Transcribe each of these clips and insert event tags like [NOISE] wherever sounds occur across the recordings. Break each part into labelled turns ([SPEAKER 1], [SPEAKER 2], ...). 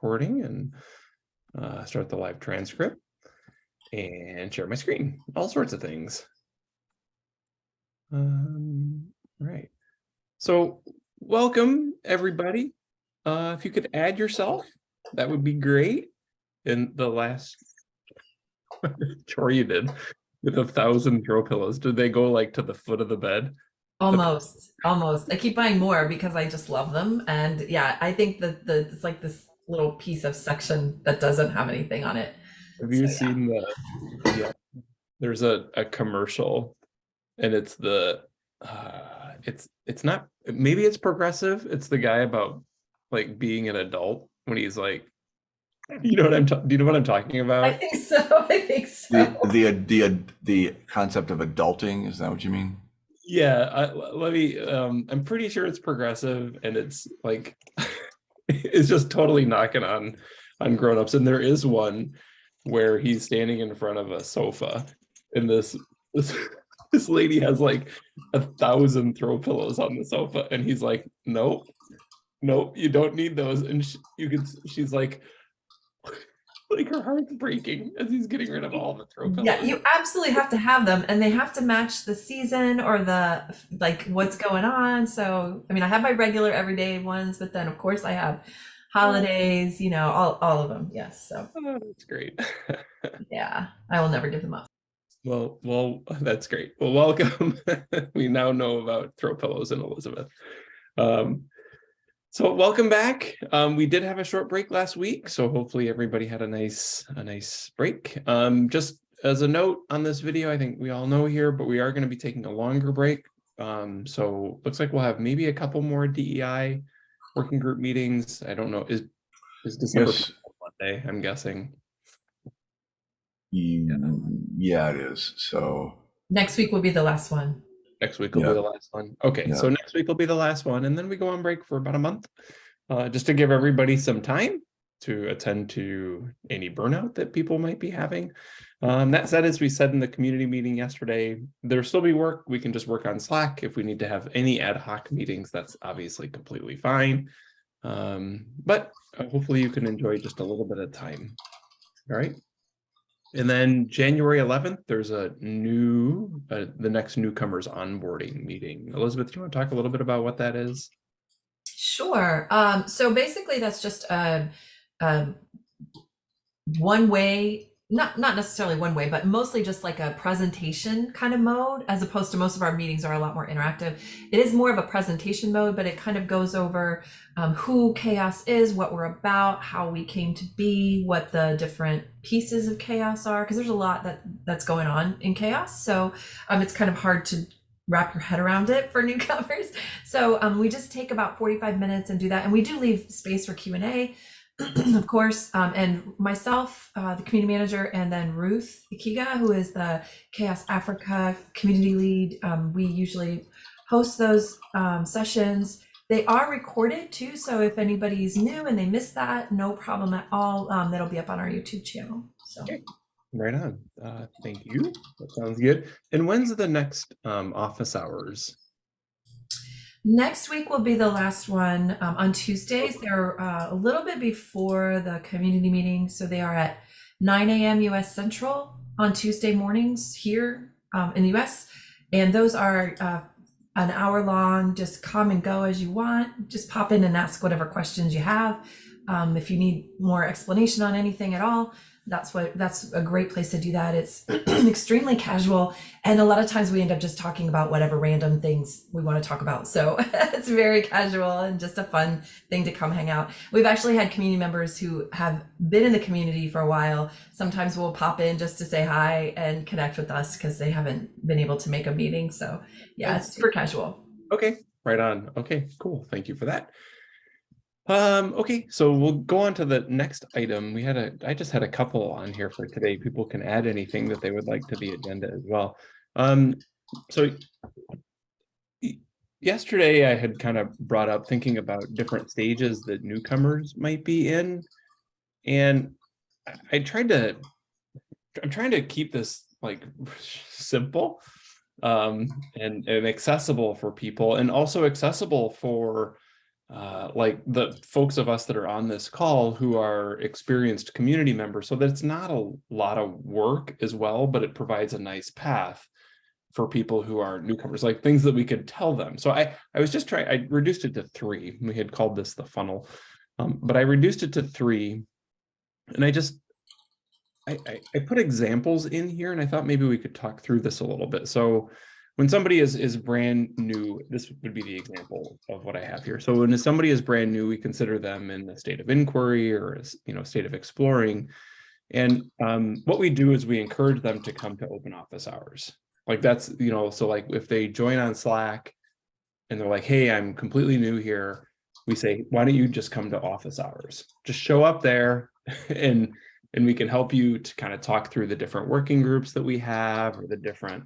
[SPEAKER 1] recording and uh, start the live transcript and share my screen, all sorts of things. Um, right. So welcome everybody. Uh, if you could add yourself, that would be great. In the last [LAUGHS] chore you did with a thousand throw pillows, did they go like to the foot of the bed?
[SPEAKER 2] Almost, almost. I keep buying more because I just love them. And yeah, I think that the it's like this little piece of section that doesn't have anything on it.
[SPEAKER 1] Have you
[SPEAKER 2] So, yeah.
[SPEAKER 1] seen the, yeah, there's a, a commercial and it's the, uh, it's, it's not, maybe it's progressive. It's the guy about like being an adult when he's like, you know what I'm, ta- do you know what I'm talking about?
[SPEAKER 2] I think so. [LAUGHS] I think so.
[SPEAKER 3] The, the, the, the concept of adulting, is that what you mean?
[SPEAKER 1] Yeah, I, l- let me, um, I'm pretty sure it's progressive and it's like, [LAUGHS] [LAUGHS] it's just totally knocking on, on grownups. And there is one where he's standing in front of a sofa and this, this, [LAUGHS] this lady has like a thousand throw pillows on the sofa and he's like, nope, nope, you don't need those. And sh you can, she's like, like her heart's breaking as he's getting rid of all the throw pillows.
[SPEAKER 2] Yeah, you absolutely have to have them and they have to match the season or the like what's going on. So, I mean, I have my regular everyday ones, but then of course I have holidays, you know, all all of them. Yes. So,
[SPEAKER 1] Oh, that's great. [LAUGHS]
[SPEAKER 2] yeah, I will never give them up.
[SPEAKER 1] Well, well, that's great. Well, welcome. [LAUGHS] we now know about throw pillows and Elizabeth. Um, so welcome back. Um, we did have a short break last week, so hopefully everybody had a nice, a nice break. Um, just as a note on this video, I think we all know here, but we are going to be taking a longer break. Um, so looks like we'll have maybe a couple more DEI working group meetings. I don't know. Is is December
[SPEAKER 3] Yes.
[SPEAKER 1] Monday? I'm guessing.
[SPEAKER 3] Mm, Yeah, it is. So,
[SPEAKER 2] Next week will be the last one.
[SPEAKER 1] Next week will
[SPEAKER 3] Yeah.
[SPEAKER 1] be the last one. Okay, so next week will be the last one, and then we go on break for about a month. Uh, just to give everybody some time to attend to any burnout that people might be having. Um, that said, as we said in the community meeting yesterday, there'll still be work. We can just work on Slack. If we need to have any ad hoc meetings, that's obviously completely fine. Um, but hopefully you can enjoy just a little bit of time. All right. And then January 11th, there's a new, uh, the next newcomers onboarding meeting. Elizabeth, do you want to talk a little bit about what that is?
[SPEAKER 2] Sure. Um, so basically, that's just a, a one way, not not necessarily one way, but mostly just like a presentation kind of mode, as opposed to most of our meetings are a lot more interactive. It is more of a presentation mode, but it kind of goes over um, who CHAOSS is, what we're about, how we came to be, what the different pieces of CHAOSS are, because there's a lot that that's going on in CHAOSS. So um, it's kind of hard to wrap your head around it for [LAUGHS] newcomers. So um, we just take about 45 minutes and do that. And we do leave space for Q&A, [CLEARS THROAT] of course. Um, and myself, uh, the community manager, and then Ruth Ikegah, who is the CHAOSS Africa community lead. Um, we usually host those um, sessions. They are recorded too. So if anybody's new and they missed that, no problem at all. Um, that'll be up on our YouTube channel. So.
[SPEAKER 1] Right on. Uh, thank you. That sounds good. And when's the next um, office hours?
[SPEAKER 2] Next week will be the last one um, on Tuesdays. They're uh, a little bit before the community meeting, so they are at 9 a.m. U.S. Central on Tuesday mornings here um, in the U.S. And those are uh, an hour long. Just come and go as you want. Just pop in and ask whatever questions you have. Um, if you need more explanation on anything at all, that's what that's a great place to do that. It's [CLEARS THROAT] extremely casual and a lot of times we end up just talking about whatever random things we want to talk about. So [LAUGHS] it's very casual and just a fun thing to come hang out. We've actually had community members who have been in the community for a while. Sometimes we'll pop in just to say hi and connect with us because they haven't been able to make a meeting. So yeah, it's super casual.
[SPEAKER 1] Okay, right on. Okay, cool. Thank you for that. Um, okay, so we'll go on to the next item. We had a, I just had a couple on here for today. People can add anything that they would like to the agenda as well. Um, so yesterday I had kind of brought up thinking about different stages that newcomers might be in. And I- tried to, I'm trying to keep this like [LAUGHS] simple um, and, and accessible for people and also accessible for uh, like the folks of us that are on this call who are experienced community members so that it's not a lot of work as well, but it provides a nice path for people who are newcomers, like things that we could tell them. So I, I was just trying, I reduced it to three. We had called this the funnel, um, but I reduced it to three. And I just, I, I, I put examples in here and I thought maybe we could talk through this a little bit. So when somebody is is brand new, this would be the example of what I have here. So when somebody is brand new, we consider them in the state of inquiry or you know state of exploring. And um, what we do is we encourage them to come to open office hours. Like that's, you know, so like if they join on Slack and they're like, hey, I'm completely new here, we say, why don't you just come to office hours? Just show up there [LAUGHS] and and we can help you to kind of talk through the different working groups that we have or the different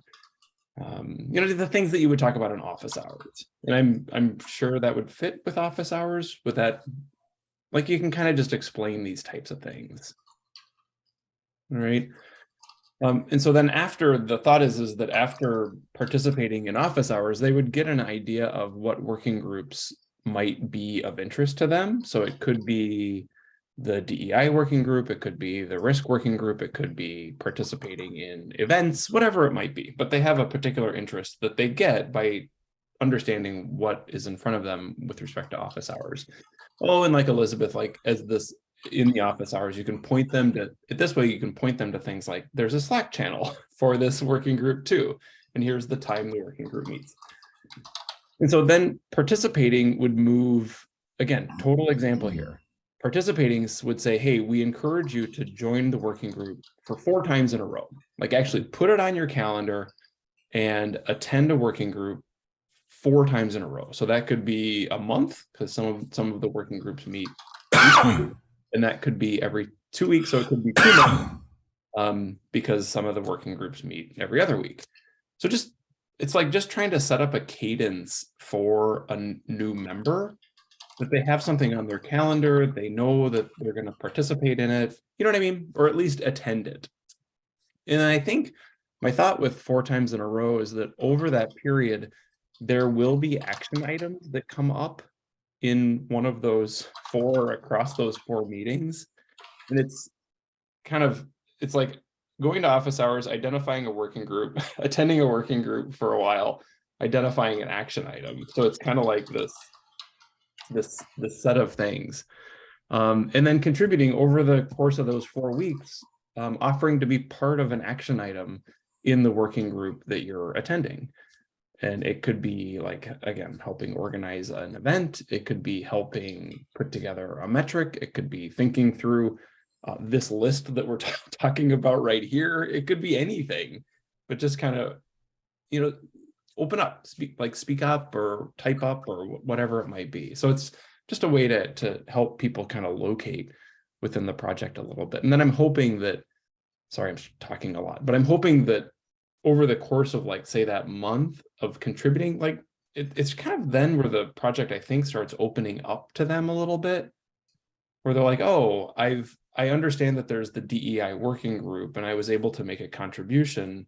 [SPEAKER 1] um, you know, the things that you would talk about in office hours. And I'm I'm sure that would fit with office hours with that, like you can kind of just explain these types of things. All right. Um, and so then after the thought is, is that after participating in office hours, they would get an idea of what working groups might be of interest to them. So it could be the DEI working group, it could be the risk working group, it could be participating in events, whatever it might be, but they have a particular interest that they get by understanding what is in front of them with respect to office hours. Oh, and like Elizabeth, like as this in the office hours, you can point them to this way, you can point them to things like there's a Slack channel [LAUGHS] for this working group too. And here's the time the working group meets. And so then participating would move, again, total example here participating would say, hey, we encourage you to join the working group for four times in a row. Like actually put it on your calendar and attend a working group four times in a row. So that could be a month because some of some of the working groups meet and that could be every two weeks. So it could be two months um, because some of the working groups meet every other week. So just it's like just trying to set up a cadence for a new member that they have something on their calendar, they know that they're going to participate in it, you know what I mean? Or at least attend it. And I think my thought with four times in a row is that over that period, there will be action items that come up in one of those four across those four meetings. And it's kind of, it's like going to office hours, identifying a working group, [LAUGHS] attending a working group for a while, identifying an action item. So it's kind of like this this this set of things. Um, and then contributing over the course of those four weeks um, offering to be part of an action item in the working group that you're attending. And it could be like again helping organize an event. It could be helping put together a metric. It could be thinking through uh, this list that we're [LAUGHS] talking about right here. It could be anything but just kind of you know open up, speak like speak up or type up or whatever it might be. So it's just a way to, to help people kind of locate within the project a little bit. And then I'm hoping that, sorry, I'm talking a lot, but I'm hoping that over the course of like, say that month of contributing, like it, it's kind of then where the project, I think, starts opening up to them a little bit, where they're like, oh, I've, I understand that there's the DEI working group and I was able to make a contribution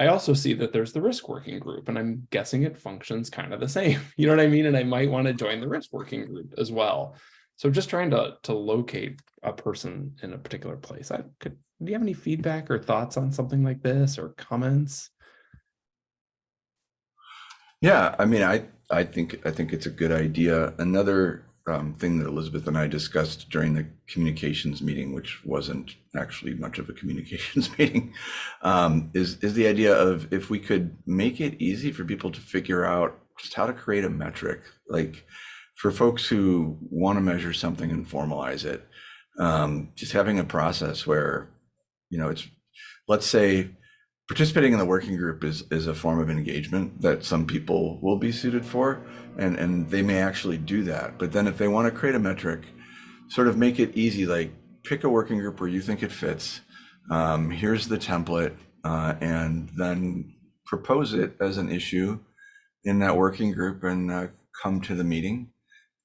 [SPEAKER 1] I also see that there's the risk working group and I'm guessing it functions kind of the same. [LAUGHS] You know what I mean? And I might want to join the risk working group as well. So just trying to, to locate a person in a particular place. I could, do you have any feedback or thoughts on something like this or comments?
[SPEAKER 3] Yeah, I mean, I, I think, I think it's a good idea. Another um, thing that Elizabeth and I discussed during the communications meeting, which wasn't actually much of a communications [LAUGHS] meeting, um, is is the idea of if we could make it easy for people to figure out just how to create a metric, like for folks who want to measure something and formalize it, um, just having a process where, you know, it's let's say participating in the working group is is a form of engagement that some people will be suited for and and they may actually do that. But then if they want to create a metric sort of make it easy like pick a working group where you think it fits um, here's the template uh, and then propose it as an issue in that working group and uh, come to the meeting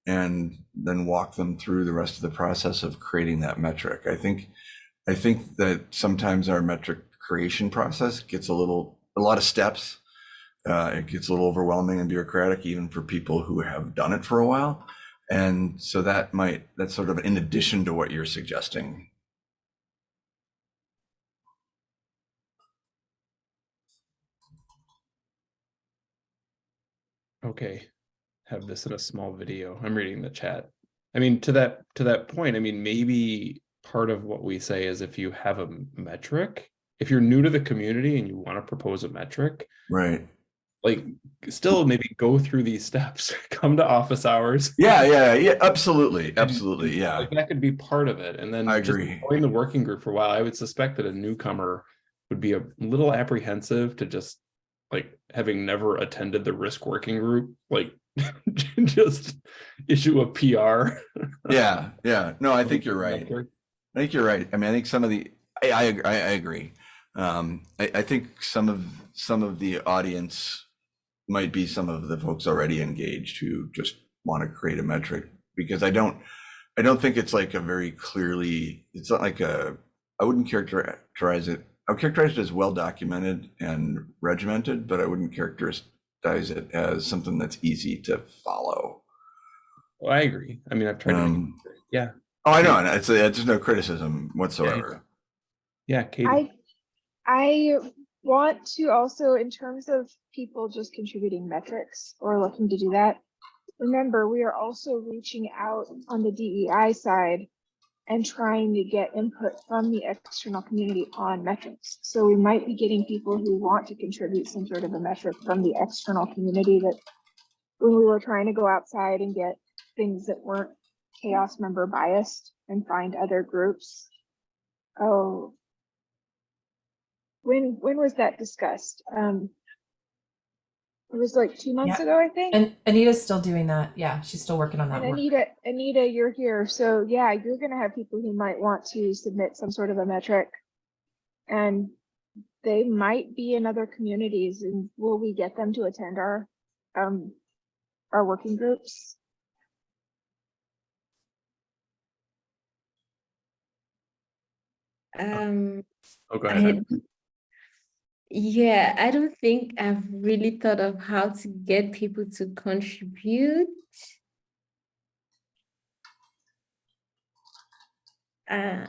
[SPEAKER 3] and then walk them through the rest of the process of creating that metric. I think i think that sometimes our metric creation process gets a little a lot of steps Uh, it gets a little overwhelming and bureaucratic even for people who have done it for a while. And so that might, that's sort of in addition to what you're suggesting.
[SPEAKER 1] Okay, have this in a small video. I'm reading the chat. I mean, to that, to that point, I mean, maybe part of what we say is if you have a metric, if you're new to the community and you want to propose a metric,
[SPEAKER 3] Right.
[SPEAKER 1] like still maybe go through these steps, [LAUGHS] come to office hours.
[SPEAKER 3] Yeah, yeah, yeah, absolutely. Absolutely. Yeah.
[SPEAKER 1] Like that could be part of it. And then
[SPEAKER 3] I agree.
[SPEAKER 1] Join the working group for a while. I would suspect that a newcomer would be a little apprehensive to just like having never attended the risk working group, like [LAUGHS] just issue a PR.
[SPEAKER 3] Yeah. Yeah. No, I [LAUGHS] think you're right. I think you're right. I mean, I think some of the, I, I, I I agree. Um, I, I think some of, some of the audience might be some of the folks already engaged who just want to create a metric because I don't, I don't think it's like a very clearly, it's not like a, I wouldn't characterize it, I would characterize it as well documented and regimented, but I wouldn't characterize it as something that's easy to follow.
[SPEAKER 1] Well, I agree. I mean, I've tried to, make it
[SPEAKER 3] Um,
[SPEAKER 1] clear. yeah,
[SPEAKER 3] Oh, I know, and it's, it's just no criticism whatsoever.
[SPEAKER 1] yeah, Katie.
[SPEAKER 4] I I want to also, in terms of people just contributing metrics or looking to do that, remember, we are also reaching out on the DEI side and trying to get input from the external community on metrics. So we might be getting people who want to contribute some sort of a metric from the external community that when we were trying to go outside and get things that weren't CHAOSS member biased and find other groups. Oh, when, when was that discussed? Um, it was like two months
[SPEAKER 2] Yeah.
[SPEAKER 4] ago, I think.
[SPEAKER 2] And Anita's still doing that. Yeah, she's still working on that
[SPEAKER 4] And
[SPEAKER 2] work.
[SPEAKER 4] Anita, Anita, you're here. So yeah, you're gonna have people who might want to submit some sort of a metric. And they might be in other communities and will we get them to attend our, um, our working groups?
[SPEAKER 5] Um,
[SPEAKER 1] Oh, go ahead.
[SPEAKER 5] Yeah, I don't think I've really thought of how to get people to contribute. Uh,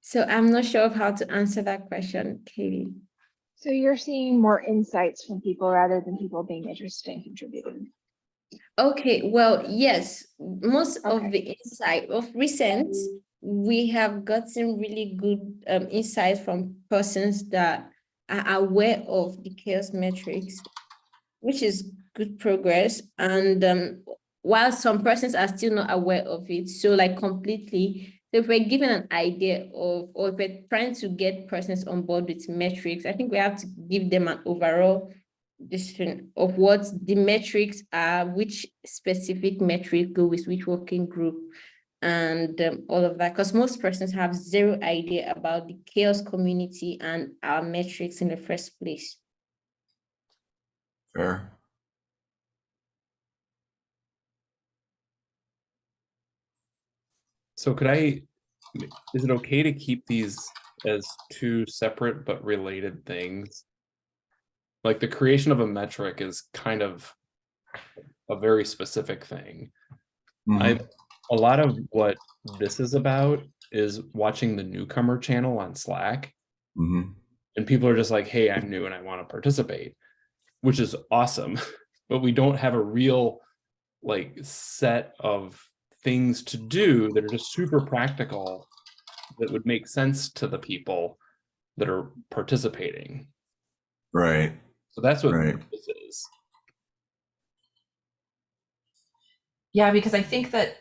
[SPEAKER 5] so I'm not sure of how to answer that question, Katie.
[SPEAKER 4] So you're seeing more insights from people rather than people being interested in contributing.
[SPEAKER 5] Okay, well, yes, most of the insight of recent, we have gotten really good um insights from persons that are aware of the CHAOSS metrics, which is good progress. And um, while some persons are still not aware of it, so like completely, so if we're given an idea of, or if we're trying to get persons on board with metrics, I think we have to give them an overall description of what the metrics are, which specific metric go with which working group and um, all of that, because most persons have zero idea about the CHAOSS community and our metrics in the first place.
[SPEAKER 3] Fair.
[SPEAKER 1] So could I, is it okay to keep these as two separate but related things? Like the creation of a metric is kind of a very specific thing.
[SPEAKER 3] Mhm.
[SPEAKER 1] I, a lot of what this is about is watching the newcomer channel on Slack.
[SPEAKER 3] Mhm.
[SPEAKER 1] And people are just like, hey, I'm new and I want to participate, which is awesome. [LAUGHS] But we don't have a real like set of things to do that are just super practical that would make sense to the people that are participating.
[SPEAKER 3] Right.
[SPEAKER 1] So that's what
[SPEAKER 3] Right.
[SPEAKER 1] this is.
[SPEAKER 2] Yeah, because I think that,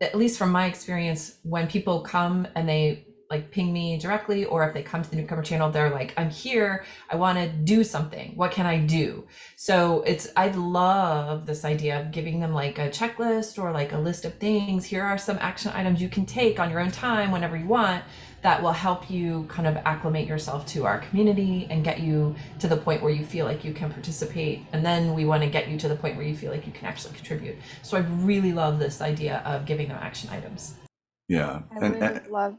[SPEAKER 2] at least from my experience, when people come and they like ping me directly, or if they come to the newcomer channel, they're like, I'm here, I want to do something. What can I do? So it's, I love this idea of giving them like a checklist or like a list of things. Here are some action items you can take on your own time whenever you want that will help you kind of acclimate yourself to our community and get you to the point where you feel like you can participate. And then we want to get you to the point where you feel like you can actually contribute. So I really love this idea of giving them action items.
[SPEAKER 3] Yeah.
[SPEAKER 4] I
[SPEAKER 3] And,
[SPEAKER 4] would
[SPEAKER 3] and
[SPEAKER 4] love,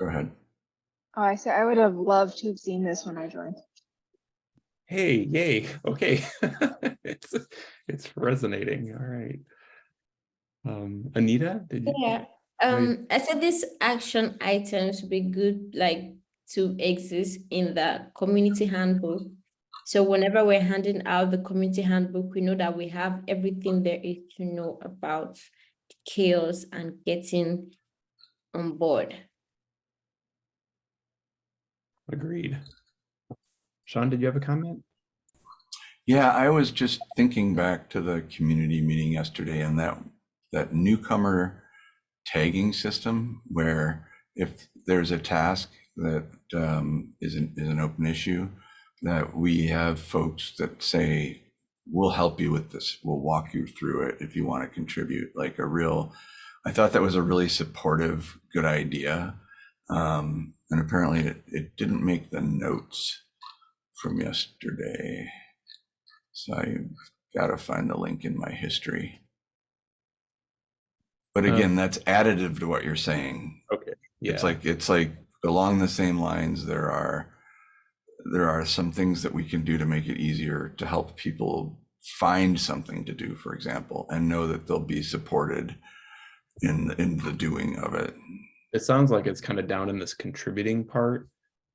[SPEAKER 3] go ahead.
[SPEAKER 4] Oh, I said I would have loved to have seen this when I joined.
[SPEAKER 1] Hey, yay, okay. [LAUGHS] It's, it's resonating, all right. Um, Anita, did you?
[SPEAKER 5] Yeah,
[SPEAKER 1] Right.
[SPEAKER 5] Um, I said these action items would be good, like, to exist in the community handbook. So whenever we're handing out the community handbook, we know that we have everything there is to know about CHAOSS and getting on board.
[SPEAKER 1] Agreed. Sean, did you have a comment?
[SPEAKER 3] Yeah, I was just thinking back to the community meeting yesterday and that, that newcomer tagging system where if there's a task that um, is an, is an open issue, that we have folks that say, we'll help you with this. We'll walk you through it if you want to contribute, like a real, I thought that was a really supportive, good idea. Um, and apparently it, it didn't make the notes from yesterday. So I've got to find the link in my history. But
[SPEAKER 1] Uh,
[SPEAKER 3] again, that's additive to what you're saying. Okay.
[SPEAKER 1] Yeah,
[SPEAKER 3] It's like, it's like along the same lines, there are, there are some things that we can do to make it easier to help people find something to do, for example, and know that they'll be supported in, in the doing of it.
[SPEAKER 1] it sounds like it's kind of down in this contributing part.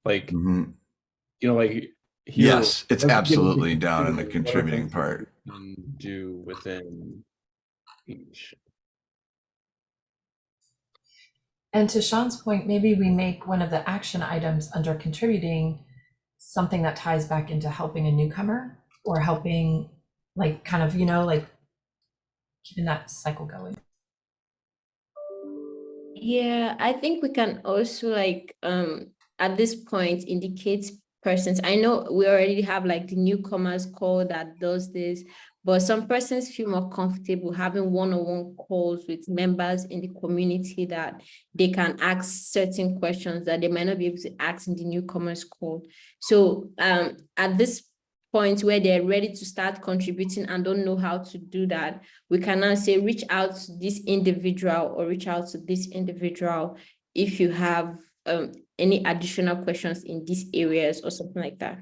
[SPEAKER 1] Like,
[SPEAKER 3] Mhm.
[SPEAKER 1] you know, like. here,
[SPEAKER 3] Yes, it's absolutely down in the contributing part.
[SPEAKER 1] Do within each.
[SPEAKER 2] And to Sean's point, maybe we make one of the action items under contributing something that ties back into helping a newcomer or helping, like, kind of, you know, like keeping that cycle going.
[SPEAKER 5] Yeah, I think we can also like, um, at this point indicate persons. I know we already have like the newcomers call that does this, but some persons feel more comfortable having one-on-one calls with members in the community that they can ask certain questions that they might not be able to ask in the newcomers call. So, um, at this point where they're ready to start contributing and don't know how to do that, we can now say, reach out to this individual or reach out to this individual if you have um, any additional questions in these areas or something like that.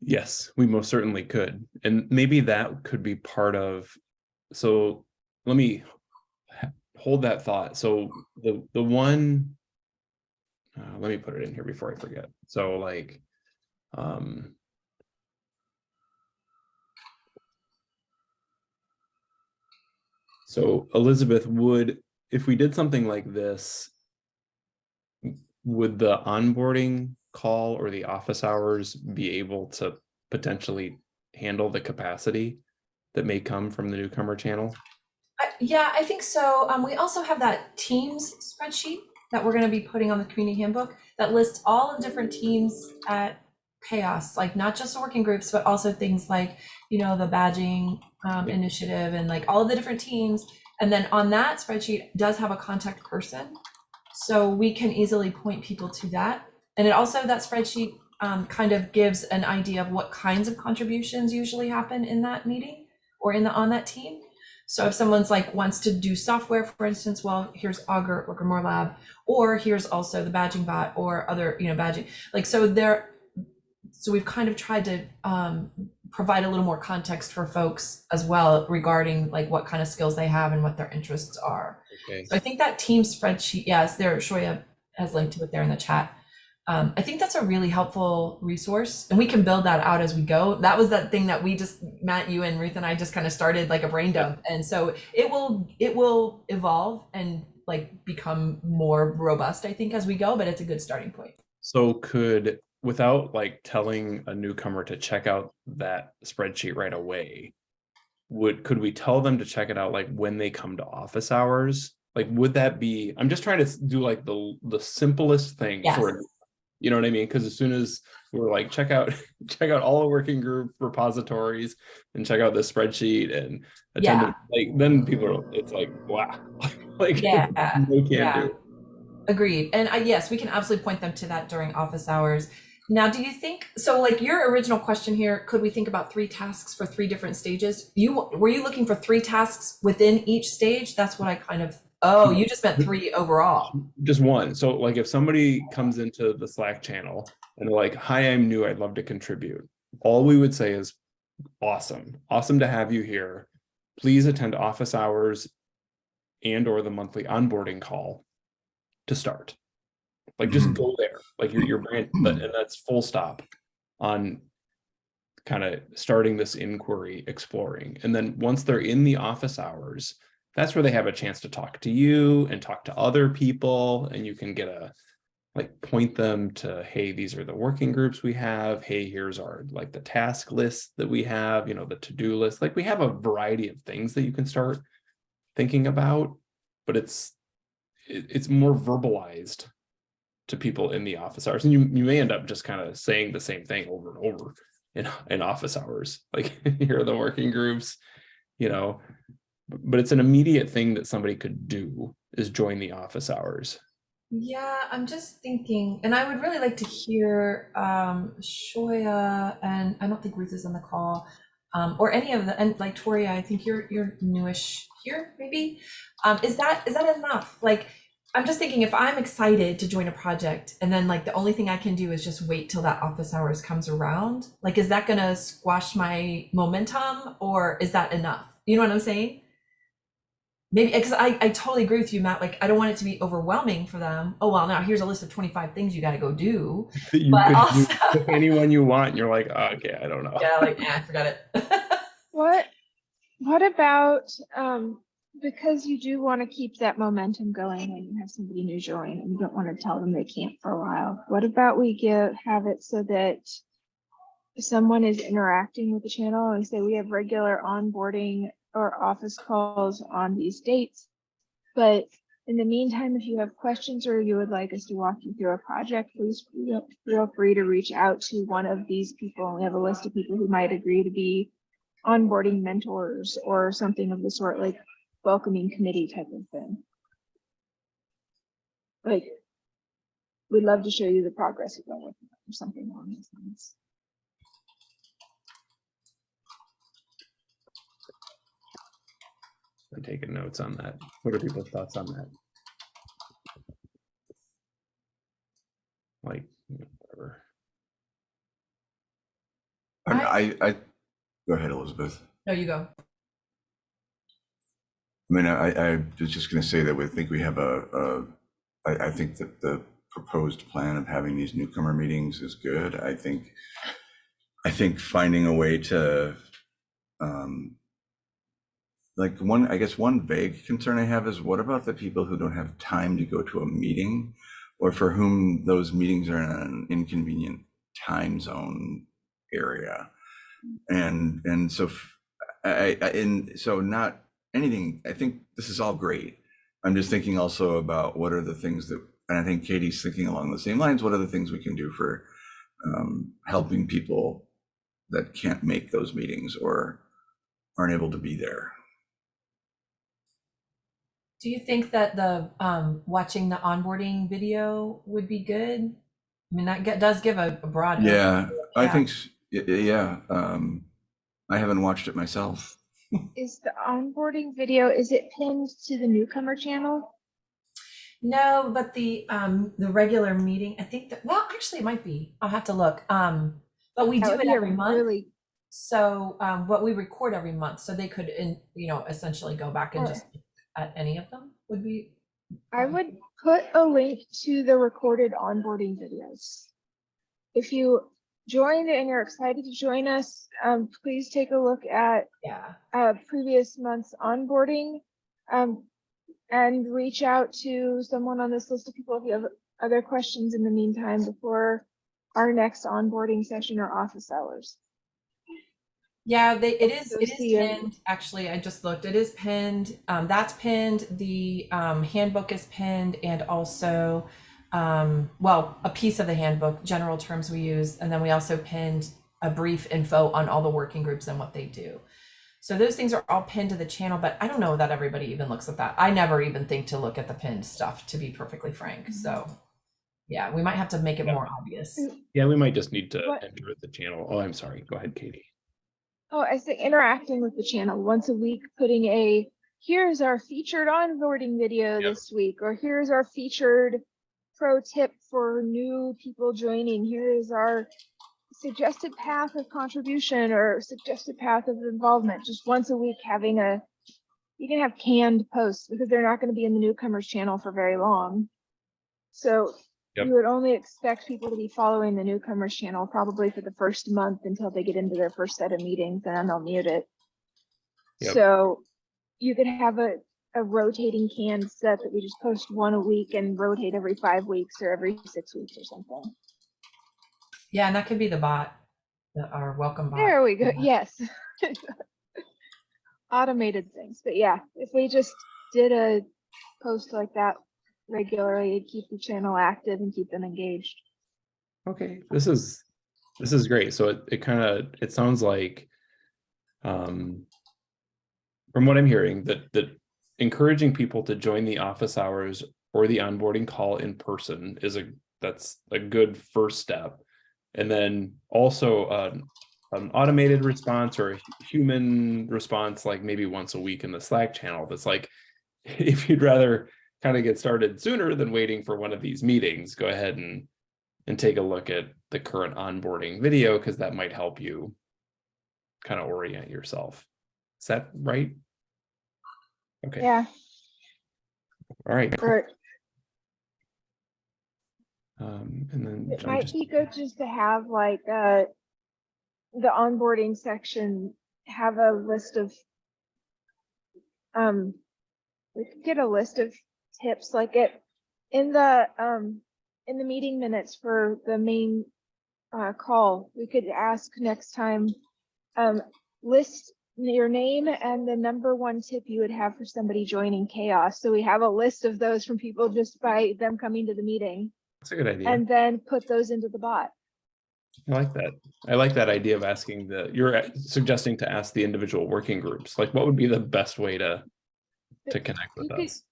[SPEAKER 1] Yes, we most certainly could. And maybe that could be part of, so let me hold that thought. So the, the one, uh, let me put it in here before I forget. So like, um, so Elizabeth would, if we did something like this, would the onboarding call or the office hours be able to potentially handle the capacity that may come from the newcomer channel?
[SPEAKER 2] I- Yeah, I think so. Um, we also have that Teams spreadsheet that we're gonna be putting on the community handbook that lists all the different teams at CHAOSS, like not just the working groups, but also things like, you know, the badging um,
[SPEAKER 1] Yeah.
[SPEAKER 2] initiative and like all of the different teams. And then on that spreadsheet does have a contact person. So we can easily point people to that. And it also, that spreadsheet um, kind of gives an idea of what kinds of contributions usually happen in that meeting or in the, on that team. So if someone's like wants to do software, for instance, well, here's Augur or Grimoire Lab, or here's also the badging bot or other, you know, badging. Like so there, so we've kind of tried to um, provide a little more context for folks as well regarding like what kind of skills they have and what their interests are.
[SPEAKER 1] Okay.
[SPEAKER 2] So I think that team spreadsheet, yes, there, Shoya has linked to it there in the chat. Um, I think that's a really helpful resource and we can build that out as we go. That was that thing that we just, Matt, you and Ruth and I just kind of started like a brain dump. And so it will, it will evolve and like become more robust, I think, as we go, but it's a good starting point.
[SPEAKER 1] So could, without like telling a newcomer to check out that spreadsheet right away, would, could we tell them to check it out like when they come to office hours? Like, would that be, I'm just trying to do like the, the simplest thing for,
[SPEAKER 2] Yes.
[SPEAKER 1] You know what I mean? Because as soon as we're like, check out, [LAUGHS] check out all the working group repositories and check out this spreadsheet and attend, like, then people are, it's like, wow. [LAUGHS] Like,
[SPEAKER 2] Yeah, [LAUGHS]
[SPEAKER 1] no uh, can
[SPEAKER 2] yeah.
[SPEAKER 1] do.
[SPEAKER 2] Agreed. And I, yes, we can absolutely point them to that during office hours. Now, do you think, so like your original question here, could we think about three tasks for three different stages? You, were you looking for three tasks within each stage? That's what I kind of Oh, you just meant three overall.
[SPEAKER 1] just one. So like if somebody comes into the Slack channel and they're like, hi, I'm new, I'd love to contribute. All we would say is, awesome, awesome to have you here. Please attend office hours and or the monthly onboarding call to start. Like just go hmm. there, like you're, you're brand, but- and that's full stop on kind of starting this inquiry, exploring. And then once they're in the office hours, that's where they have a chance to talk to you and talk to other people and you can get a like point them to hey these are the working groups we have. Hey here's our like the task list that we have you know the to-do list. Like we have a variety of things that you can start thinking about but it's it, it's more verbalized to people in the office hours and you, you may end up just kind of saying the same thing over and over in, in office hours. Like [LAUGHS] here are the working groups you know but it's an immediate thing that somebody could do is join the office hours
[SPEAKER 2] Yeah, I'm just thinking, and I would really like to hear um Shoya and I don't think Ruth is on the call. Um, or any of the and like Toria, I think you're you're newish here, maybe. Um, is that is that enough? Like I'm just thinking if I'm excited to join a project and then like the only thing I can do is just wait till that office hours comes around, like is that gonna squash my momentum or is that enough? You know what I'm saying? Maybe because I, I totally agree with you, Matt. Like, I don't want it to be overwhelming for them. Oh, well, now here's a list of 25 things you got to go do. [LAUGHS]
[SPEAKER 1] you
[SPEAKER 2] But
[SPEAKER 1] could
[SPEAKER 2] also-
[SPEAKER 1] do [LAUGHS] to anyone you want you're like oh, okay i don't know
[SPEAKER 2] Yeah, like, I forgot it. [LAUGHS]
[SPEAKER 4] What, what about, um, because you do want to keep that momentum going when you have somebody new join and you don't want to tell them they can't for a while. What about we give, have it so that someone is interacting with the channel and say we have regular onboarding or office calls on these dates. But in the meantime, if you have questions or you would like us to walk you through a project, please feel free to reach out to one of these people. We have a list of people who might agree to be onboarding mentors or something of the sort, like welcoming committee type of thing. Like, we'd love to show you the progress we've been working on or something along those lines.
[SPEAKER 1] I'm taking notes on that what are people's thoughts on that like you know, whatever
[SPEAKER 3] I, mean, I, I, go ahead, Elizabeth.
[SPEAKER 2] no, you go.
[SPEAKER 3] I mean, I, I was just gonna say that we think we have a, a, I, I think that the proposed plan of having these newcomer meetings is good. I think, I think finding a way to, um, like one, I guess one vague concern I have is what about the people who don't have time to go to a meeting? Or for whom those meetings are in an inconvenient time zone area? And, and so I, and so not anything, I think this is all great. I'm just thinking also about what are the things that, and I think Katie's thinking along the same lines, what are the things we can do for um, helping people that can't make those meetings or aren't able to be there?
[SPEAKER 2] Do you think that the um, watching the onboarding video would be good? I mean, that get, does give a, a broad.
[SPEAKER 3] Yeah, I
[SPEAKER 2] Yeah.
[SPEAKER 3] think, s- y- y- yeah, um, I haven't watched it myself. [LAUGHS]
[SPEAKER 4] Is the onboarding video, is it pinned to the newcomer channel?
[SPEAKER 2] No, but the um the regular meeting, I think that well, actually, it might be. I'll have to look. Um, but we
[SPEAKER 4] That
[SPEAKER 2] do it every month.
[SPEAKER 4] Really,
[SPEAKER 2] So, um, what we record every month, so they could, in, you know, essentially go back and
[SPEAKER 4] Sure.
[SPEAKER 2] just at any of them would be.
[SPEAKER 4] I would put a link to the recorded onboarding videos. If you joined and you're excited to join us, um, please take a look at
[SPEAKER 2] Yeah.
[SPEAKER 4] uh, previous month's onboarding. Um, and reach out to someone on this list of people if you have other questions in the meantime before our next onboarding session or office hours.
[SPEAKER 2] Yeah, they, it is. It is pinned, actually, I just looked, it is pinned, um, that's pinned, the, um, handbook is pinned, and also, um, well, a piece of the handbook, general terms we use, and then we also pinned a brief info on all the working groups and what they do. So those things are all pinned to the channel, but I don't know that everybody even looks at that. I never even think to look at the pinned stuff, to be perfectly frank, so. Yeah, we might have to make it
[SPEAKER 1] Yeah.
[SPEAKER 2] more obvious.
[SPEAKER 1] yeah we might just need to
[SPEAKER 4] What-
[SPEAKER 1] enter the channel oh i'm sorry go ahead katie
[SPEAKER 4] Oh, I say interacting with the channel once a week, putting a here's our featured onboarding video
[SPEAKER 1] Yep.
[SPEAKER 4] this week, or here's our featured pro tip for new people joining. Here is our suggested path of contribution or suggested path of involvement. Just once a week, having a you can have canned posts because they're not going to be in the newcomers channel for very long. So
[SPEAKER 1] Yep.
[SPEAKER 4] you would only expect people to be following the newcomers channel probably for the first month until they get into their first set of meetings and then they'll mute it.
[SPEAKER 1] Yep.
[SPEAKER 4] So you could have a, a rotating canned set that we just post one a week and rotate every five weeks or every six weeks or something.
[SPEAKER 2] Yeah, and that could be the bot, the, our welcome bot.
[SPEAKER 4] There we go.
[SPEAKER 2] Yeah.
[SPEAKER 4] Yes. [LAUGHS] Automated things, but yeah, if we just did a post like that regularly, it'd keep the channel active and keep them engaged.
[SPEAKER 1] Okay, this is, this is great. So it, it kind of, it sounds like, um, from what I'm hearing, that, that encouraging people to join the office hours or the onboarding call in person is a, that's a good first step. And then also, uh, an automated response or a human response, like maybe once a week in the Slack channel, that's like, [LAUGHS] if you'd rather kind of get started sooner than waiting for one of these meetings, go ahead and and take a look at the current onboarding video because that might help you kind of orient yourself. Is that right? Okay,
[SPEAKER 4] Yeah,
[SPEAKER 1] all right. cool. Um, and then
[SPEAKER 4] it might
[SPEAKER 1] just-
[SPEAKER 4] be good just to have like, uh, the onboarding section, have a list of, um, we could get a list of tips like it, in the, um, in the meeting minutes for the main, uh, call, we could ask next time, um, list your name and the number one tip you would have for somebody joining CHAOSS. So we have a list of those from people just by them coming to the meeting
[SPEAKER 1] That's a good idea.
[SPEAKER 4] and then put those into the bot.
[SPEAKER 1] I like that. I like that idea of asking the, you're uh, suggesting to ask the individual working groups, like what would be the best way to to connect with
[SPEAKER 4] You
[SPEAKER 1] us?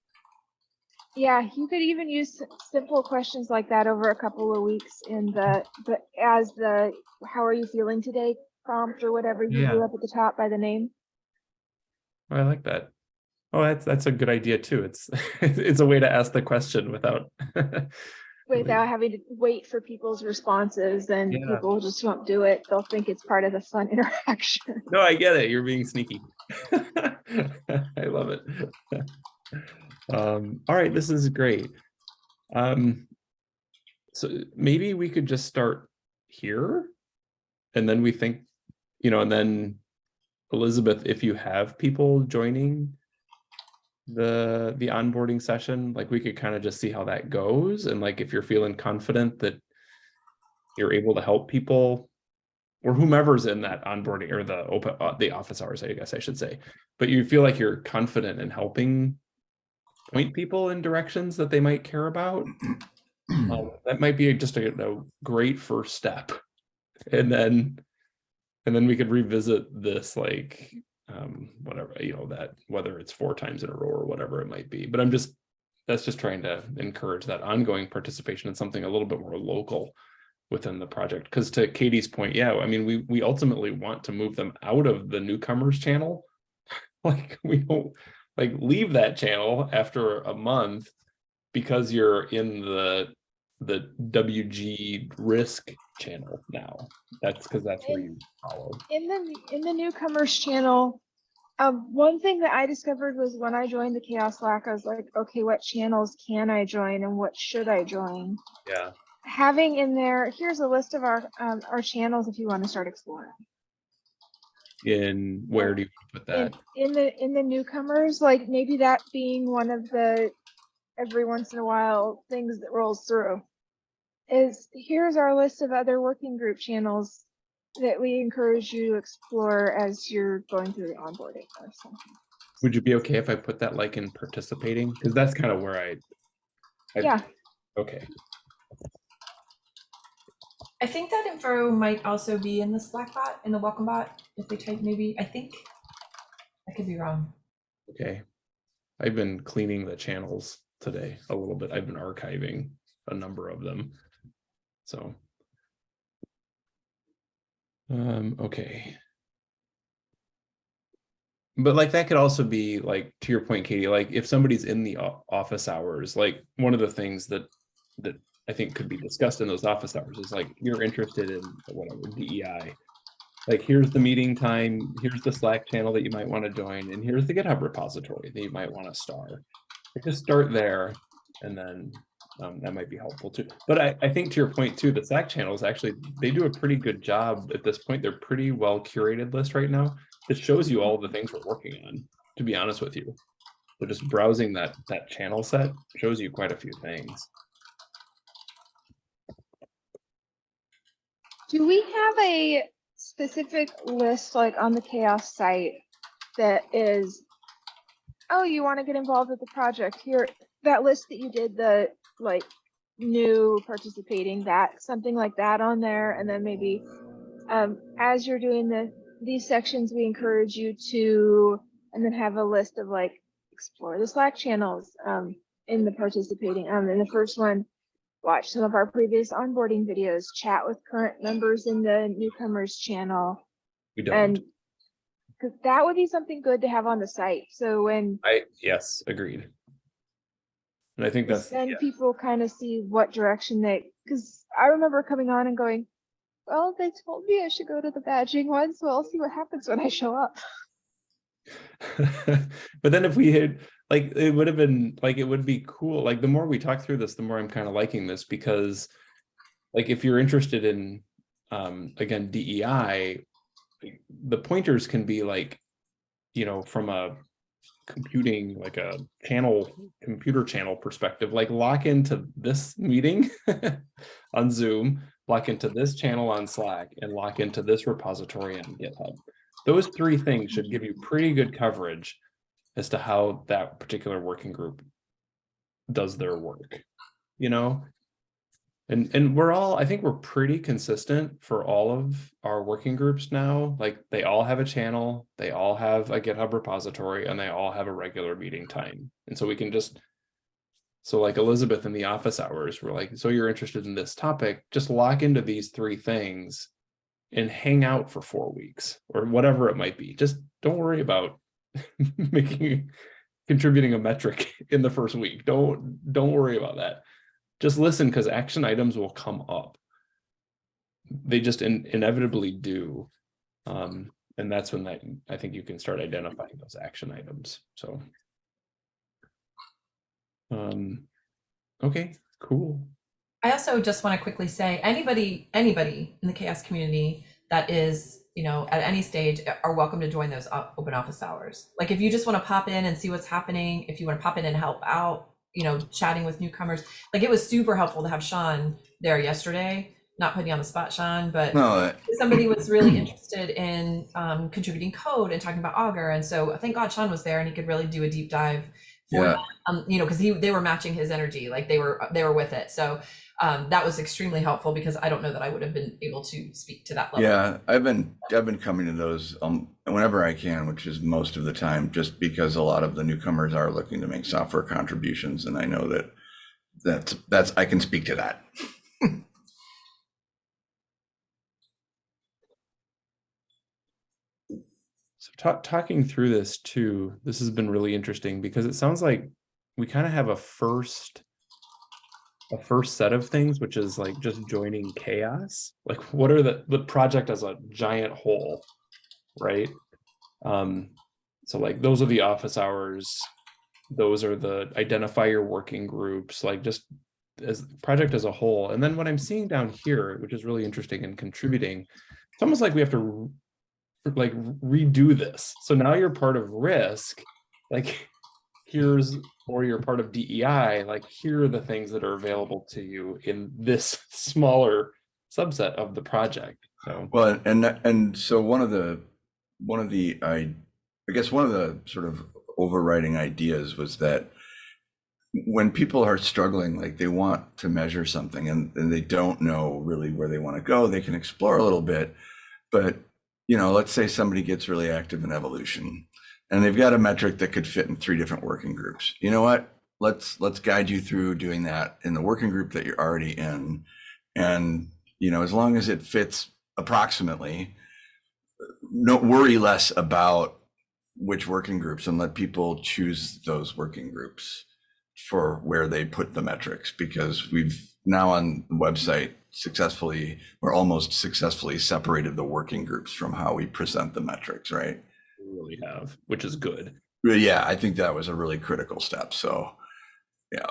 [SPEAKER 4] Yeah, you could even use simple questions like that over a couple of weeks in the, the, as the, how are you feeling today prompt or whatever you
[SPEAKER 1] Yeah.
[SPEAKER 4] do up at the top by the name.
[SPEAKER 1] Oh, I like that. Oh, that's that's a good idea too. It's [LAUGHS] it's a way to ask the question without [LAUGHS]
[SPEAKER 4] Without having to wait for people's responses, then
[SPEAKER 1] Yeah.
[SPEAKER 4] people just won't do it. They'll think it's part of the fun [LAUGHS] interaction.
[SPEAKER 1] No, I get it. You're being sneaky. I love it. Um, all right, this is great. Um, so maybe we could just start here. And then we think, you know, and then Elizabeth, if you have people joining the the onboarding session, like we could kind of just see how that goes. And like if you're feeling confident that you're able to help people or whomever's in that onboarding or the open uh, the office hours, I guess I should say. But you feel like you're confident in helping point people in directions that they might care about. [CLEARS THROAT] um, that might be just a, a great first step. And then and then we could revisit this like um whatever, you know, that whether it's four times in a row or whatever it might be. But I'm just that's just trying to encourage that ongoing participation in something a little bit more local within the project. Because to Katie's point, yeah, I mean, we we ultimately want to move them out of the newcomers channel. [LAUGHS] Like we don't like leave that channel after a month because you're in the the WG risk channel now. That's because that's where you follow.
[SPEAKER 4] In the, in the newcomers channel, um, one thing that I discovered was when I joined the CHAOSS Slack, I was like, okay, what channels can I join and what should I join?
[SPEAKER 1] Yeah.
[SPEAKER 4] having in there, here's a list of our, um, our channels if you want to start exploring.
[SPEAKER 1] In where do you put
[SPEAKER 4] In,
[SPEAKER 1] that?
[SPEAKER 4] in the, in the newcomers, like maybe that being one of the, every once in a while, things that rolls through. Is, here's our list of other working group channels that we encourage you to explore as you're going through the onboarding or something.
[SPEAKER 1] Would you be okay if I put that like in participating? Because that's kind of where I. I-
[SPEAKER 4] Yeah,
[SPEAKER 1] Okay,
[SPEAKER 2] I think that info might also be in the Slack bot, in the welcome bot, if they type maybe, I think. I could be wrong.
[SPEAKER 1] okay. I've been cleaning the channels today a little bit. I've been archiving a number of them. So. Um, okay. but like that could also be like to your point, Katie, like if somebody's in the office hours, like one of the things that that I think could be discussed in those office hours is like you're interested in whatever DEI. Like here's the meeting time, here's the Slack channel that you might want to join, and here's the GitHub repository that you might want to star. Just start there and then um, that might be helpful too. But I, I think to your point too, the Slack channels actually, they do a pretty good job at this point. They're pretty well curated list right now. It shows you all the things we're working on, to be honest with you. So just browsing that, that channel set shows you quite a few things.
[SPEAKER 4] Do we have a specific list like on the CHAOSS site that is, oh, you want to get involved with the project here, that list that you did, the like new participating, that, something like that on there, and then maybe um, as you're doing the, these sections, we encourage you to, and then have a list of like, explore the Slack channels um, in the participating, um, in the first one, watch some of our previous onboarding videos, chat with current members in the newcomers channel.
[SPEAKER 1] We don't,
[SPEAKER 4] And because that would be something good to have on the site. So when
[SPEAKER 1] I, yes, agreed. And I think that's,
[SPEAKER 4] then
[SPEAKER 1] yeah.
[SPEAKER 4] people kind of see what direction they, because I remember coming on and going, well, they told me I should go to the badging one, so I'll see what happens when I show up. [LAUGHS]
[SPEAKER 1] but then if we had like it would have been like it would be cool like the more we talk through this the more i'm kind of liking this because like if you're interested in um again dei the pointers can be like you know from a computing like a channel computer channel perspective like lock into this meeting [LAUGHS] on zoom lock into this channel on slack and lock into this repository on github those three things should give you pretty good coverage as to how that particular working group does their work, you know? And and we're all, I think we're pretty consistent for all of our working groups now. Like they all have a channel, they all have a GitHub repository, and they all have a regular meeting time. And so we can just so like Elizabeth in the office hours, we're like, so you're interested in this topic, just lock into these three things and hang out for four weeks or whatever it might be. Just don't worry about [LAUGHS] making contributing a metric [LAUGHS] in the first week. Don't don't worry about that. Just listen because action items will come up. They just in, inevitably do. Um, and that's when that I think you can start identifying those action items. So um okay, cool.
[SPEAKER 2] I also just want to quickly say anybody anybody in the CHAOSS community that is you know at any stage are welcome to join those open office hours. Like if you just want to pop in and see what's happening, if you want to pop in and help out, you know, chatting with newcomers. Like it was super helpful to have Sean there yesterday. Not putting you on the spot, Sean, but
[SPEAKER 3] No,
[SPEAKER 2] somebody was really interested in um, contributing code and talking about Augur, and so I thank God Sean was there and he could really do a deep dive. For
[SPEAKER 3] Yeah.
[SPEAKER 2] that. Um, you know, because he they were matching his energy, like they were they were with it. So um, that was extremely helpful because I don't know that I would have been able to speak to that level.
[SPEAKER 3] yeah, I've been, I've been coming to those um whenever I can, which is most of the time, just because a lot of the newcomers are looking to make software contributions, and I know that that's, that's, I can speak to that. [LAUGHS]
[SPEAKER 1] So ta- talking through this too, this has been really interesting because it sounds like we kind of have a first a first set of things, which is like just joining CHAOSS. Like what are the the project as a giant whole, right? Um, so like those are the office hours, those are the identify your working groups, like just as project as a whole. And then what I'm seeing down here, which is really interesting and contributing, it's almost like we have to like redo this. So now you're part of risk, like here's, or you're part of DEI, like here are the things that are available to you in this [LAUGHS] smaller subset of the project. So
[SPEAKER 3] Well, and, and so one of the, one of the, I, I guess one of the sort of overriding ideas was that when people are struggling, like they want to measure something and, and they don't know really where they want to go, they can explore a little bit. But, you know, let's say somebody gets really active in evolution and they've got a metric that could fit in three different working groups. You know what? Let's, let's guide you through doing that in the working group that you're already in. And, you know, as long as it fits approximately, no worry less about which working groups and let people choose those working groups for where they put the metrics because we've now on the website successfully, we're almost successfully separated the working groups from how we present the metrics, right?
[SPEAKER 1] We really have, which is good.
[SPEAKER 3] But yeah, I think that was a really critical step. So, yeah.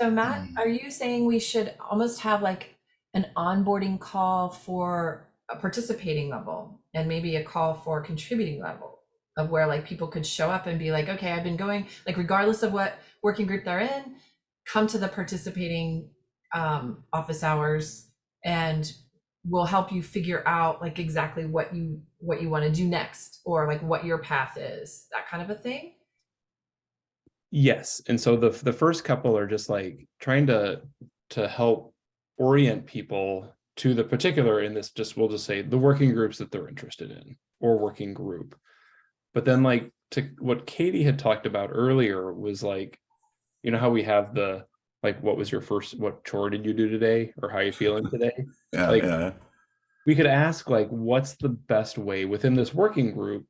[SPEAKER 2] So Matt,
[SPEAKER 3] Mm.
[SPEAKER 2] are you saying we should almost have like an onboarding call for a participating level and maybe a call for contributing level of where like people could show up and be like, okay, I've been going, like regardless of what working group they're in, come to the participating um, office hours and we'll help you figure out like exactly what you what you want to do next or like what your path is, that kind of a thing.
[SPEAKER 1] Yes, and so the the first couple are just like trying to to help orient people to the particular in this just we'll just say the working groups that they're interested in or working group. But then like to what Katie had talked about earlier was like, you know how we have the like what was your first what chore did you do today or how are you feeling [LAUGHS] today?
[SPEAKER 3] Yeah.
[SPEAKER 1] Like-
[SPEAKER 3] yeah.
[SPEAKER 1] we could ask like what's the best way within this working group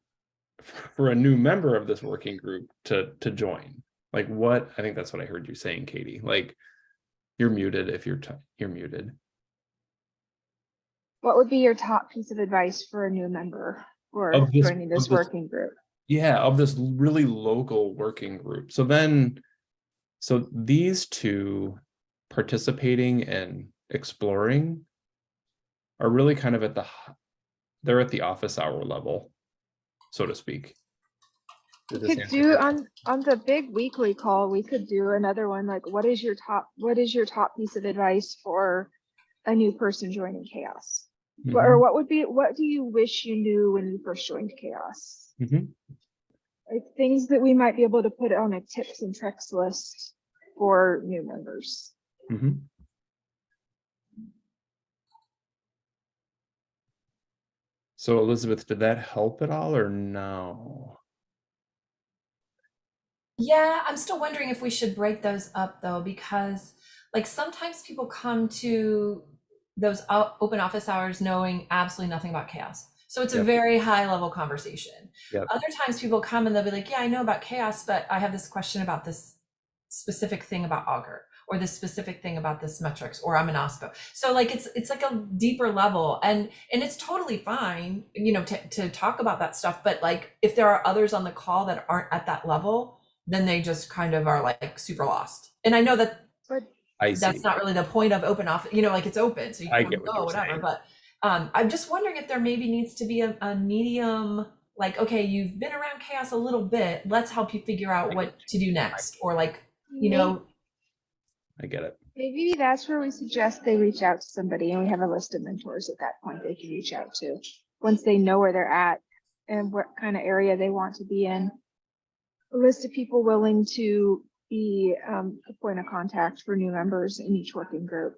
[SPEAKER 1] for a new member of this working group to to join like what i think that's what i heard you saying katie like you're muted if you're t- you're muted
[SPEAKER 4] What would be your top piece of advice for a new member or
[SPEAKER 1] this-
[SPEAKER 4] joining
[SPEAKER 1] of
[SPEAKER 4] this
[SPEAKER 1] this-
[SPEAKER 4] working group?
[SPEAKER 1] yeah of this really local working group so then so these two participating and exploring are really kind of at the they're at the office hour level so to speak
[SPEAKER 4] We could do on, on the big weekly call, we could do another one, like what is your top, what is your top piece of advice for a new person joining CHAOSS? What- Or
[SPEAKER 1] Mhm,
[SPEAKER 4] what would be, what do you wish you knew when you first joined CHAOSS?
[SPEAKER 1] mhm.
[SPEAKER 4] Like things that we might be able to put on a tips and tricks list for new members.
[SPEAKER 1] Mhm. So Elizabeth, did that help at all or no?
[SPEAKER 2] Yeah, I'm still wondering if we should break those up though, because like sometimes people come to those open office hours knowing absolutely nothing about CHAOSS. So it's a very high level conversation.
[SPEAKER 1] Yep.
[SPEAKER 2] Other times people come and they'll be like, yeah, I know about CHAOSS, but I have this question about this specific thing about Augur or this specific thing about this metrics or I'm an OSPO. So like it's it's like a deeper level and and it's totally fine, you know, to, to talk about that stuff. But like if there are others on the call that aren't at that level, then they just kind of are like super lost. And I know that
[SPEAKER 4] But
[SPEAKER 1] I see.
[SPEAKER 2] that's not really the point of open office, you know, like it's open, so you
[SPEAKER 1] I
[SPEAKER 2] can
[SPEAKER 1] get
[SPEAKER 2] go, whatever,
[SPEAKER 1] saying.
[SPEAKER 2] but um, I'm just wondering if there maybe needs to be a, a medium, like, okay, you've been around CHAOSS a little bit, let's help you figure out what to do next, or like, you know,
[SPEAKER 1] I get it.
[SPEAKER 4] Maybe that's where we suggest they reach out to somebody and we have a list of mentors at that point they can reach out to. Once they know where they're at and what kind of area they want to be in. A list of people willing to be um, a point of contact for new members in each working group.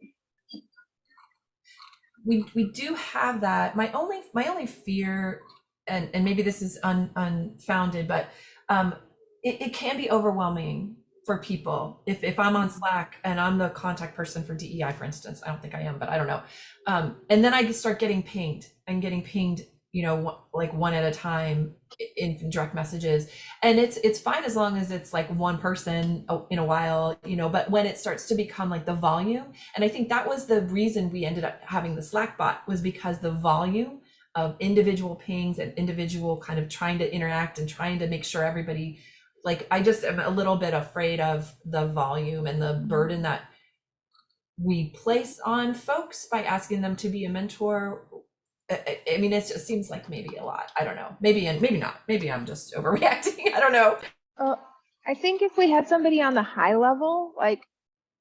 [SPEAKER 2] We we do have that. My only my only fear, and and maybe this is un, unfounded, but um, it, it can be overwhelming for people. If if I'm on Slack and I'm the contact person for DEI, for instance, I don't think I am, but I don't know. Um, and then I start getting pinged and getting pinged, you know, like one at a time in direct messages, and it's it's fine as long as it's like one person in a while, you know. But when it starts to become like the volume and I think that was the reason we ended up having the Slack bot was because the volume of individual pings and individual kind of trying to interact and trying to make sure everybody like I just am a little bit afraid of the volume and the mm-hmm. burden that we place on folks by asking them to be a mentor. I, I- mean, it just seems like maybe a lot. I don't know. Maybe and maybe not. Maybe I'm just overreacting. [LAUGHS] I don't know.
[SPEAKER 4] Uh, I think if we had somebody on the high level, like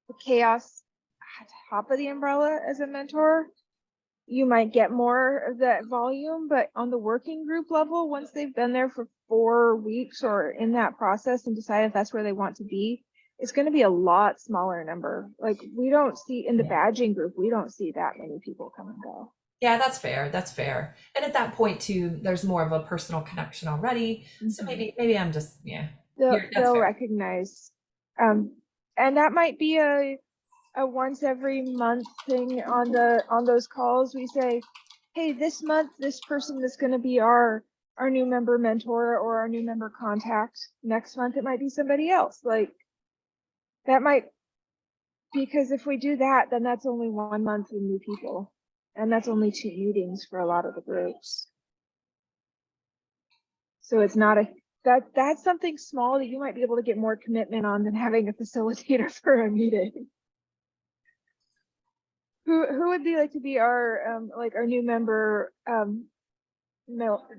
[SPEAKER 4] the CHAOSS top of the umbrella as a mentor, you might get more of that volume, but on the working group level, once they've been there for four weeks or in that process and decide if that's where they want to be, it's going to be a lot smaller number. Like we don't see in the badging group, we don't see that many people come and go.
[SPEAKER 2] Yeah, that's fair. That's fair. And at that point too, there's more of a personal connection already. So
[SPEAKER 4] Mhm.
[SPEAKER 2] maybe maybe I'm just yeah.
[SPEAKER 4] they'll, they'll recognize um and that might be a a once every month thing on the on those calls we say hey this month this person is going to be our our new member mentor or our new member contact. Next month, it might be somebody else, like that might, because if we do that, then that's only one month with new people. And that's only two meetings for a lot of the groups. So it's not a, that, that's something small that you might be able to get more commitment on than having a facilitator [LAUGHS] for a meeting. Who, who would be like to be our, um, like our new member, um,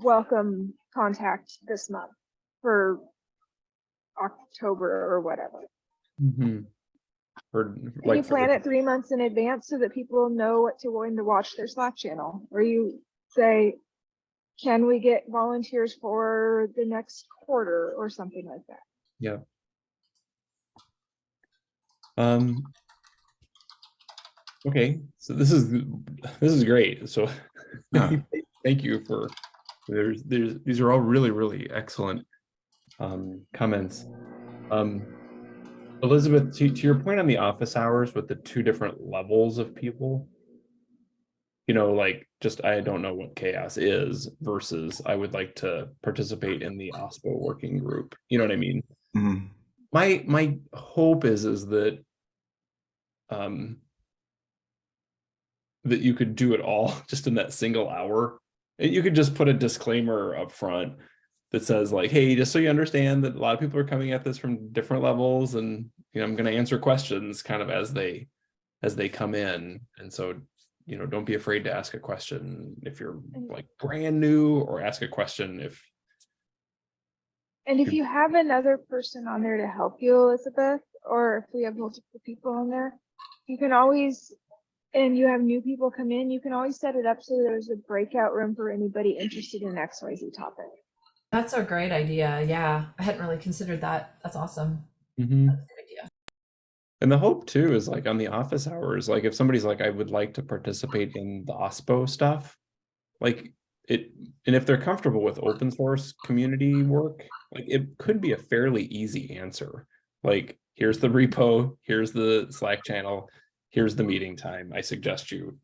[SPEAKER 4] welcome contact this month for October or whatever?
[SPEAKER 1] Mhm. Or like
[SPEAKER 4] you plan it three months in advance so that people know what to when to watch their Slack channel? Or you say, can we get volunteers for the next quarter or something like that? Yeah.
[SPEAKER 1] Um. Okay, so this is, this is great, so. [LAUGHS]
[SPEAKER 3] Yeah.
[SPEAKER 1] Thank you for, there's, there's, these are all really, really excellent. Um, comments. Um. Elizabeth, to, to your point on the office hours with the two different levels of people. You know, like, just, I don't know what CHAOSS is versus I would like to participate in the OSPO working group, you know what I mean?
[SPEAKER 3] Mhm.
[SPEAKER 1] my my hope is is that um that you could do it all [LAUGHS] just in that single hour and you could just put a disclaimer up front that says like hey just so you understand that a lot of people are coming at this from different levels and you know i'm going to answer questions kind of as they as they come in and so you know don't be afraid to ask a question if you're like brand new or ask a question if
[SPEAKER 4] And if you have another person on there to help you, Elizabeth, or if we have multiple people on there, you can always, and you have new people come in, you can always set it up so there's a breakout room for anybody interested in XYZ topic.
[SPEAKER 2] That's a great idea. Yeah, I hadn't really considered that. That's awesome.
[SPEAKER 1] Mhm.
[SPEAKER 2] That's a good idea.
[SPEAKER 1] And the hope too is like on the office hours, like if somebody's like, I would like to participate in the OSPO stuff. Like it, and if they're comfortable with open source community work, like it could be a fairly easy answer. Like, here's the repo, here's the Slack channel, here's the meeting time. I suggest you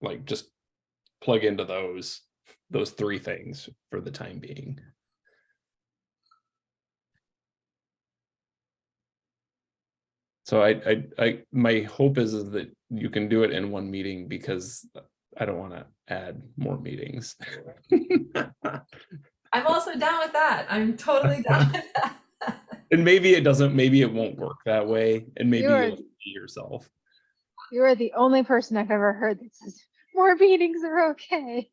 [SPEAKER 1] like just plug into those, those three things for the time being. So I, I, I, my hope is, is that you can do it in one meeting because I don't want to add more meetings. [LAUGHS]
[SPEAKER 2] I'm also down with that. I'm totally down [LAUGHS] with that.
[SPEAKER 1] And maybe it doesn't, maybe it won't work that way, and maybe
[SPEAKER 4] You are-
[SPEAKER 1] you'll see yourself.
[SPEAKER 4] You are the only person I've ever heard that says more meetings are okay.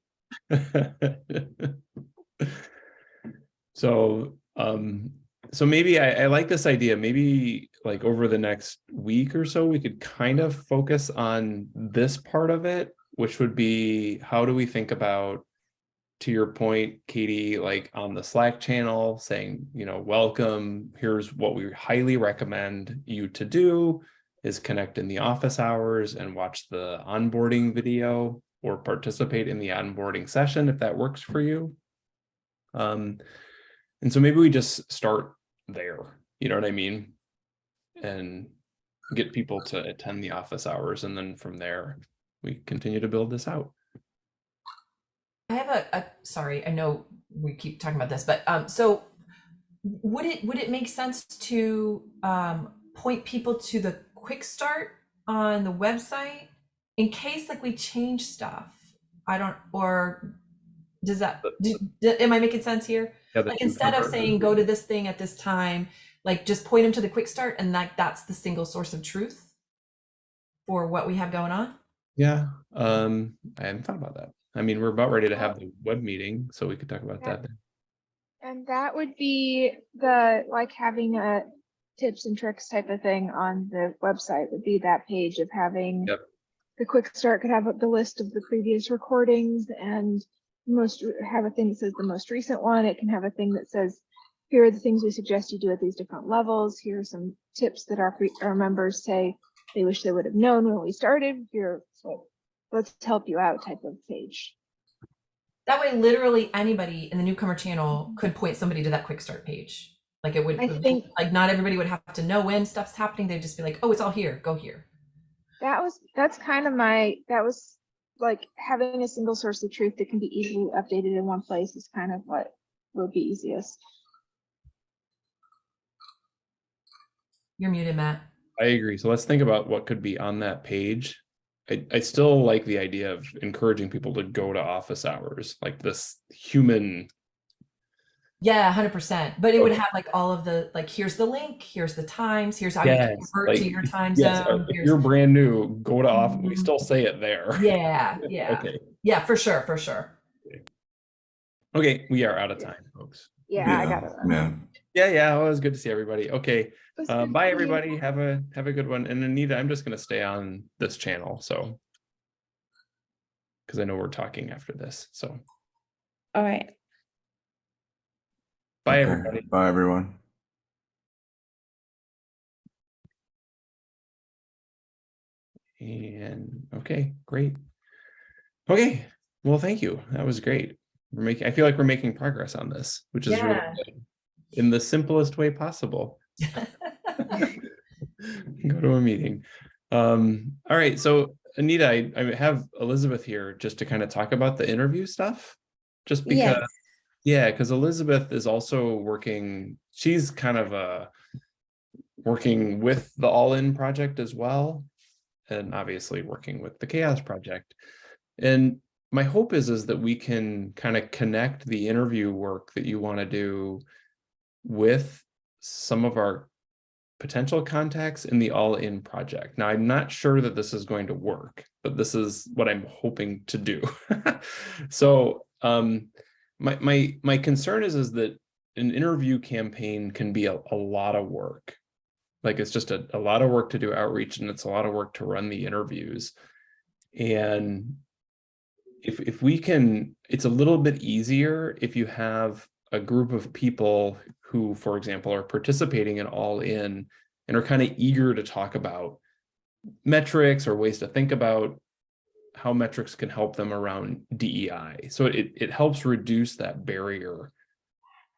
[SPEAKER 4] [LAUGHS]
[SPEAKER 1] So, um, so maybe I, I like this idea, maybe like over the next week or so, we could kind of focus on this part of it, which would be, how do we think about to your point, Katie, like on the Slack channel saying, you know, welcome, here's what we highly recommend you to do is connect in the office hours and watch the onboarding video or participate in the onboarding session if that works for you. Um, and so maybe we just start there, you know what I mean? And get people to attend the office hours and then from there, we continue to build this out.
[SPEAKER 2] I have a, a sorry, I know we keep talking about this, but um, so would it would it make sense to um, point people to the quick start on the website in case like we change stuff? I don't or does that do, do- am I making sense here?
[SPEAKER 1] Yeah,
[SPEAKER 2] Like instead of saying go to this thing at this time, like just point them to the quick start and like that's the single source of truth for what we have going on.
[SPEAKER 1] Yeah, um, I hadn't thought about that. I mean, we're about ready to have the web meeting, so we could talk about
[SPEAKER 4] Yeah.
[SPEAKER 1] that. then.
[SPEAKER 4] And that would be the, like having a tips and tricks type of thing on the website would be that page of having.
[SPEAKER 1] Yep.
[SPEAKER 4] The quick start could have the list of the previous recordings and most, have a thing that says the most recent one. It can have a thing that says, here are the things we suggest you do at these different levels. Here are some tips that our, our members say they wish they would have known when we started. Here, so let's help you out type of page.
[SPEAKER 2] That way, literally anybody in the newcomer channel could point somebody to that quick start page. Like it would,
[SPEAKER 4] I think-
[SPEAKER 2] like not everybody would have to know when stuff's happening. They'd just be like, oh, it's all here, go here.
[SPEAKER 4] That was, that's kind of my, that was like having a single source of truth that can be easily updated in one place is kind of what would be easiest.
[SPEAKER 2] You're muted, Matt.
[SPEAKER 1] I agree. So let's think about what could be on that page. I, I still like the idea of encouraging people to go to office hours, like this human.
[SPEAKER 2] Yeah, hundred percent. But it would have like all of the like, here's the link, here's the times, here's how you
[SPEAKER 1] Yes,
[SPEAKER 2] can convert to your time
[SPEAKER 1] Yes,
[SPEAKER 2] zone.
[SPEAKER 1] if
[SPEAKER 2] here's-
[SPEAKER 1] you're brand new, go to office. We
[SPEAKER 2] Mhm.
[SPEAKER 1] still say it there. [LAUGHS]
[SPEAKER 2] Yeah, yeah,
[SPEAKER 1] Okay.
[SPEAKER 2] yeah, for sure, for sure.
[SPEAKER 1] Okay, we are out of time, folks.
[SPEAKER 4] Yeah, I got it.
[SPEAKER 3] Yeah.
[SPEAKER 1] Yeah, yeah. Well, it was good to see everybody. Okay.
[SPEAKER 4] It was
[SPEAKER 1] Um,
[SPEAKER 4] good
[SPEAKER 1] bye,
[SPEAKER 4] seeing you.
[SPEAKER 1] everybody. Have a have a good one. And Anita, I'm just gonna stay on this channel, so because I know we're talking after this. So
[SPEAKER 5] All right.
[SPEAKER 1] Bye,
[SPEAKER 3] Okay.
[SPEAKER 1] everybody.
[SPEAKER 3] Bye, everyone.
[SPEAKER 1] And okay, great. Okay, well, thank you. That was great. We're making. I feel like we're making progress on this, which is really good. in the simplest way possible. [LAUGHS] Go to a meeting. Um, all right, so Anita, I, I have Elizabeth here just to kind of talk about the interview stuff. Just because,
[SPEAKER 5] Yes.
[SPEAKER 1] Yeah, because Elizabeth is also working, she's kind of uh working with the All In project as well. And obviously working with the CHAOSS Project. And my hope is is that we can kind of connect the interview work that you want to do with some of our potential contacts in the All In project. Now, I'm not sure that this is going to work, but this is what I'm hoping to do. [LAUGHS] so um, my my my concern is is that an interview campaign can be a, a lot of work. Like it's just a, a lot of work to do outreach and it's a lot of work to run the interviews. And if if we can, it's a little bit easier if you have a group of people who, for example, are participating in All In and are kind of eager to talk about metrics or ways to think about how metrics can help them around DEI. So it, it helps reduce that barrier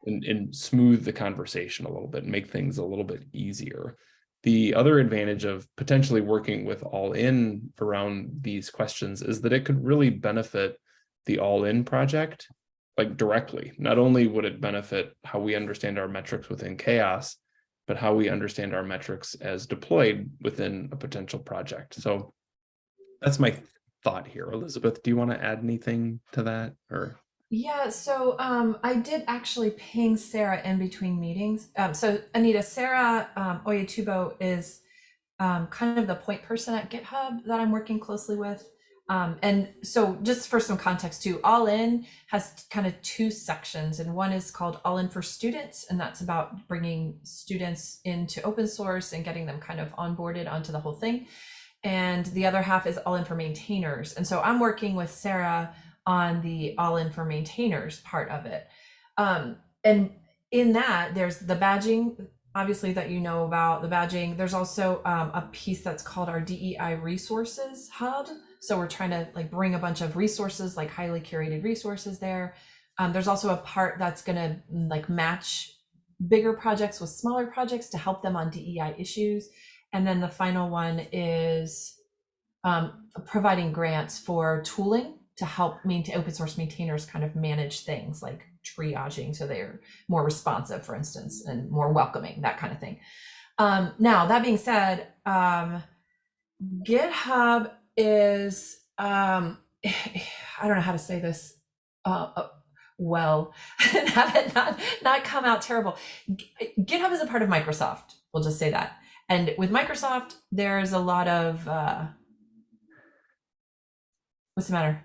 [SPEAKER 1] and, and smooth the conversation a little bit, and make things a little bit easier. The other advantage of potentially working with All In around these questions is that it could really benefit the All In project like directly. Not only would it benefit how we understand our metrics within CHAOSS, but how we understand our metrics as deployed within a potential project. So that's my thought here. Elizabeth, do you want to add anything to that or?
[SPEAKER 2] Yeah, so um, I did actually ping Sarah in between meetings. Um, so Anita, Sarah um, Oyatubo is um, kind of the point person at GitHub that I'm working closely with. Um, and so just for some context too, All In has kind of two sections and one is called All In for Students. And that's about bringing students into open source and getting them kind of onboarded onto the whole thing. And the other half is All In for Maintainers. And so I'm working with Sarah on the all in for maintainers part of it. Um, and in that, there's the badging, obviously, that you know about the badging. There's also um, a piece that's called our DEI resources hub. So we're trying to like bring a bunch of resources, like highly curated resources there. Um, there's also a part that's going to like match bigger projects with smaller projects to help them on DEI issues. And then the final one is um, providing grants for tooling to help maintain open source maintainers kind of manage things like triaging so they're more responsive for instance and more welcoming that kind of thing. Um, now that being said um, github is um, [SIGHS] i don't know how to say this uh, uh, well [LAUGHS] have it not, not come out terrible. Github is a part of microsoft we'll just say that and with microsoft there's a lot of uh, what's the matter